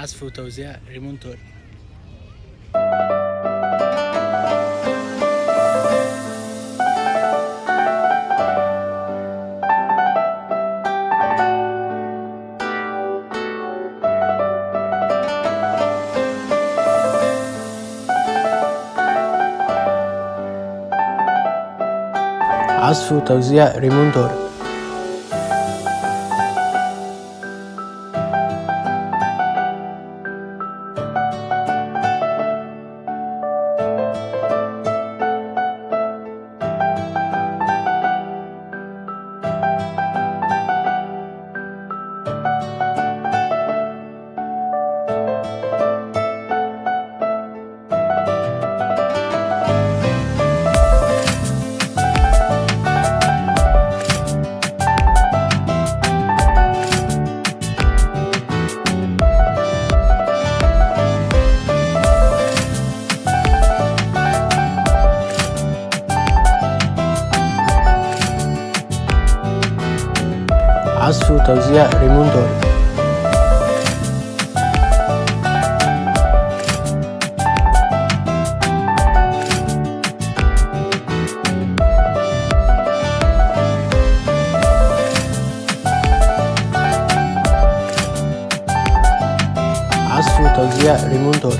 عزف وتوزيع ريمونتوري عزف وتوزيع ريمونتوري عزف وتوزيع ريمونتوري عزف وتوزيع ريمونتوري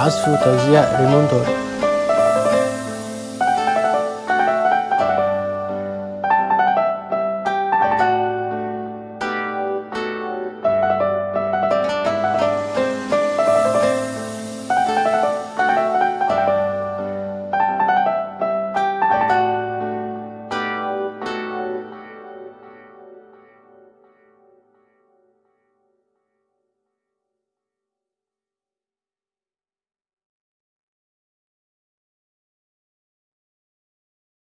عزف وتوزيع ريمونتوري